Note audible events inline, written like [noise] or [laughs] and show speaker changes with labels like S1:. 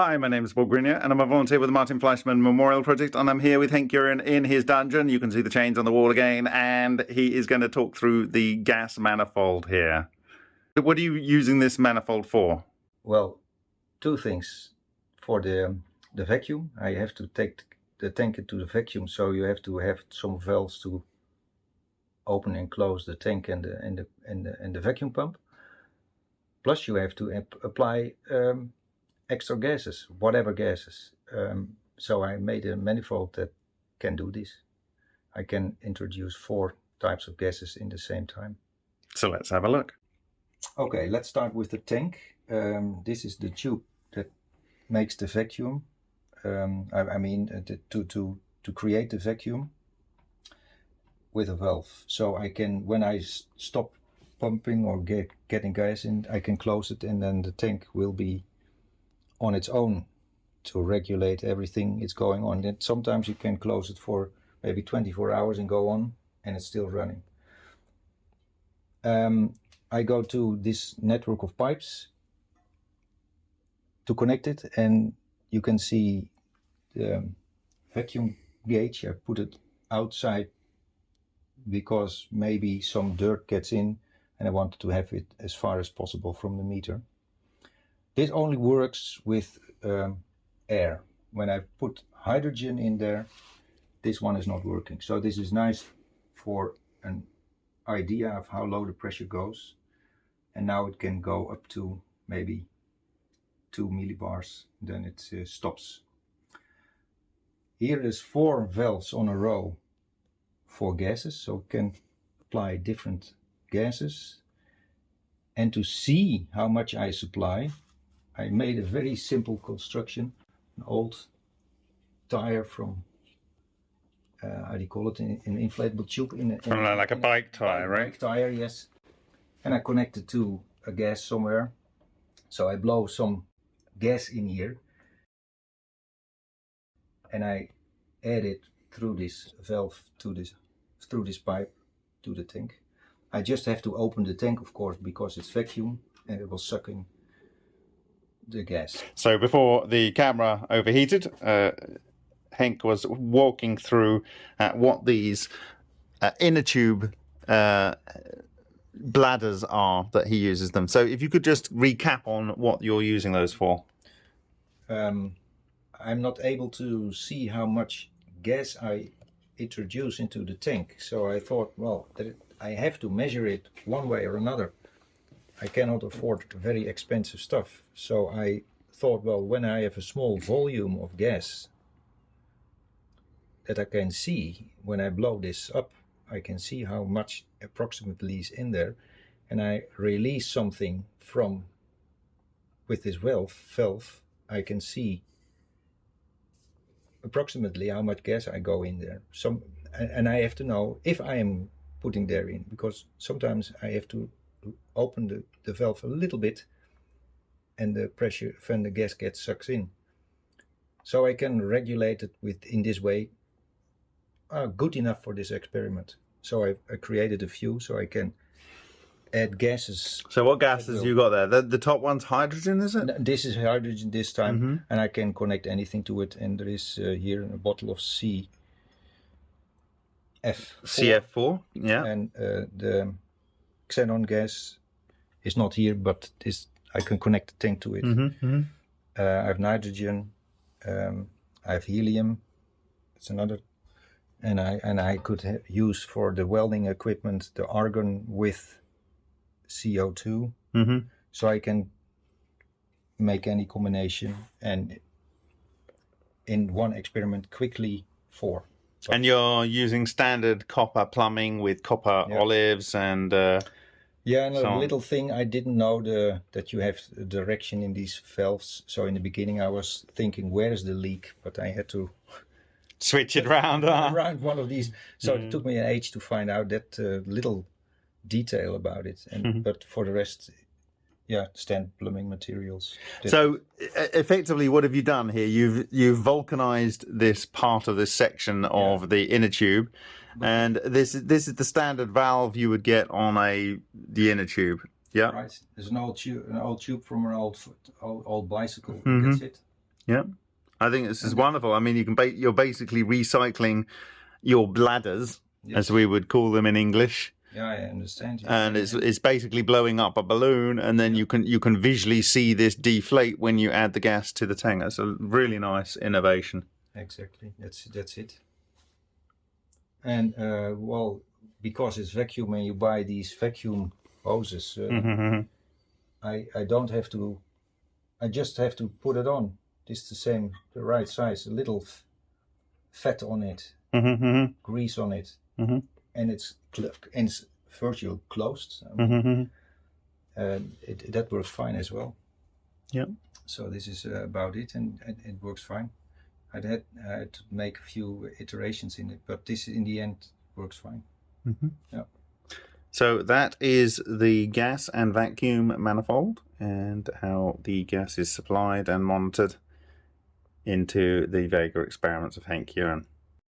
S1: Hi, my name is Bob Greenyer, and I'm a volunteer with the Martin Fleischmann Memorial Project, and I'm here with Hank Uren in his dungeon. You can see the chains on the wall again, and he is going to talk through the gas manifold here. What are you using this manifold for?
S2: Well, two things. For the the vacuum, I have to take the tank into the vacuum, so you have to have some valves to open and close the tank and the and the and the, and the vacuum pump. Plus, you have to ap apply um, extra gases, whatever gases. Um, so I made a manifold that can do this. I can introduce four types of gases in the same time.
S1: So let's have a look.
S2: Okay, let's start with the tank. Um, this is the tube that makes the vacuum. Um, I, I, mean, uh, to, to, to create the vacuum with a valve. So I can, when I stop pumping or get, getting gas in, I can close it and then the tank will be on its own to regulate everything it's going on. And sometimes you can close it for maybe 24 hours and go on and it's still running. Um, I go to this network of pipes to connect it and you can see the vacuum gauge. I put it outside because maybe some dirt gets in and I wanted to have it as far as possible from the meter. This only works with um, air. When I put hydrogen in there, this one is not working. So this is nice for an idea of how low the pressure goes. And now it can go up to maybe 2 millibars, then it uh, stops. Here is four valves on a row for gases, so can apply different gases. And to see how much I supply, I made a very simple construction, an old tire from, uh, how do you call it, an inflatable tube. In,
S1: a, in like a bike tire, right?
S2: Bike tire, yes. And I connected to a gas somewhere. So I blow some gas in here and I add it through this valve to this through this pipe to the tank. I just have to open the tank of course because it's vacuum and it was sucking the gas.
S1: So before the camera overheated, uh, Henk was walking through uh, what these uh, inner tube uh, bladders are that he uses them. So if you could just recap on what you're using those for.
S2: Um, I'm not able to see how much gas I introduce into the tank. So I thought, well, I have to measure it one way or another. I cannot afford very expensive stuff. So I thought, well, when I have a small volume of gas that I can see, when I blow this up, I can see how much approximately is in there. And I release something from, with this valve, valve I can see approximately how much gas I go in there. Some, and I have to know if I am putting there in, because sometimes I have to open the, the valve a little bit and the pressure when the gas gets sucked in. So I can regulate it with in this way uh, good enough for this experiment. So I, I, created a few so I can add gases.
S1: So what gases you got there? The, the top one's hydrogen, is it?
S2: This is hydrogen this time mm -hmm. and I can connect anything to it and there is uh, here a bottle of C F4.
S1: CF4, yeah.
S2: And uh, the xenon gas is not here, but this I can connect the tank to it. Mm -hmm, mm -hmm. Uh, I have nitrogen, um, I have helium. It's another, and I and I could use for the welding equipment the argon with CO2, mm -hmm. so I can make any combination and in one experiment quickly four.
S1: And you're using standard copper plumbing with copper yeah. olives and. Uh,
S2: yeah, and so, a little thing I didn't know the that you have direction in these valves. So in the beginning I was thinking where is the leak, but I had to [laughs]
S1: switch it [laughs] around
S2: around one of these. So mm. it took me an age to find out that uh, little detail about it. And mm -hmm. but for the rest, yeah, standard blooming materials.
S1: So effectively, what have you done here? You've you've vulcanized this part of this section of yeah. the inner tube and this is this is the standard valve you would get on a the inner tube. Yeah.
S2: Right. There's an old tube, an old tube from an old old, old bicycle. Mm -hmm. That's it.
S1: Yeah, I think this is wonderful. I mean, you can ba- you're basically recycling your bladders,
S2: Yes.
S1: as we would call them in English,
S2: Yeah, I understand. you.
S1: and it's it's basically blowing up a balloon, and then you can you can visually see this deflate when you add the gas to the tank. That's a really nice innovation.
S2: Exactly. That's that's it. And uh, well, because it's vacuum and you buy these vacuum hoses, uh,
S1: Mhm.
S2: I I don't have to. I just have to put it on. It's the same, the right size. A little f- fat on it,
S1: Mhm.
S2: grease on it,
S1: Mhm.
S2: And it's cl- and it's virtual closed. I mean,
S1: Mhm.
S2: and it, that works fine as well.
S1: Yeah.
S2: So this is uh, about it, and, and it works fine. I had I had to make a few iterations in it, but this in the end works fine.
S1: Mhm.
S2: Yeah.
S1: So that is the gas and vacuum manifold and how the gas is supplied and monitored into the Vega experiments of Hank Uren.